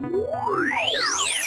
Yeah.